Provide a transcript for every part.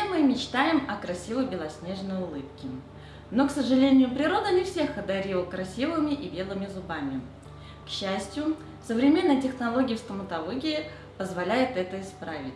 мы мечтаем о красивой белоснежной улыбке. Но, к сожалению, природа не всех одарила красивыми и белыми зубами. К счастью, современные технологии в стоматологии позволяют это исправить.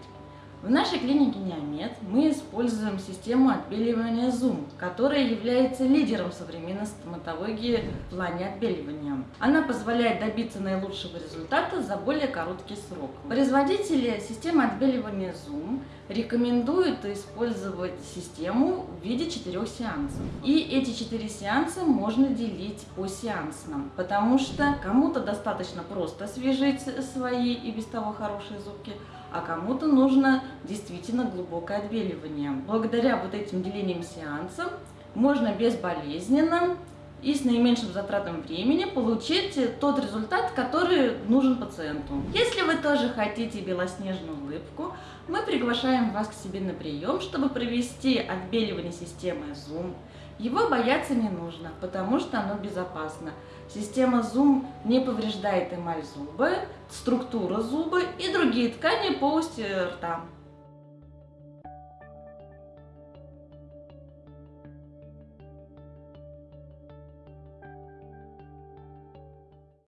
В нашей клинике Неомед мы используем систему отбеливания Zoom, которая является лидером современной стоматологии в плане отбеливания. Она позволяет добиться наилучшего результата за более короткий срок. Производители системы отбеливания Zoom рекомендуют использовать систему в виде четырех сеансов. И эти четыре сеанса можно делить по сеансам, потому что кому-то достаточно просто освежить свои и без того хорошие зубки, а кому-то нужно действительно глубокое отбеливание. Благодаря вот этим делениям сеансам можно безболезненно и с наименьшим затратом времени получить тот результат, который нужен пациенту. Если вы тоже хотите белоснежную улыбку, мы приглашаем вас к себе на прием, чтобы провести отбеливание системы Zoom. Его бояться не нужно, потому что оно безопасно. Система Zoom не повреждает эмаль зуба, структуру зуба и другие ткани полости рта.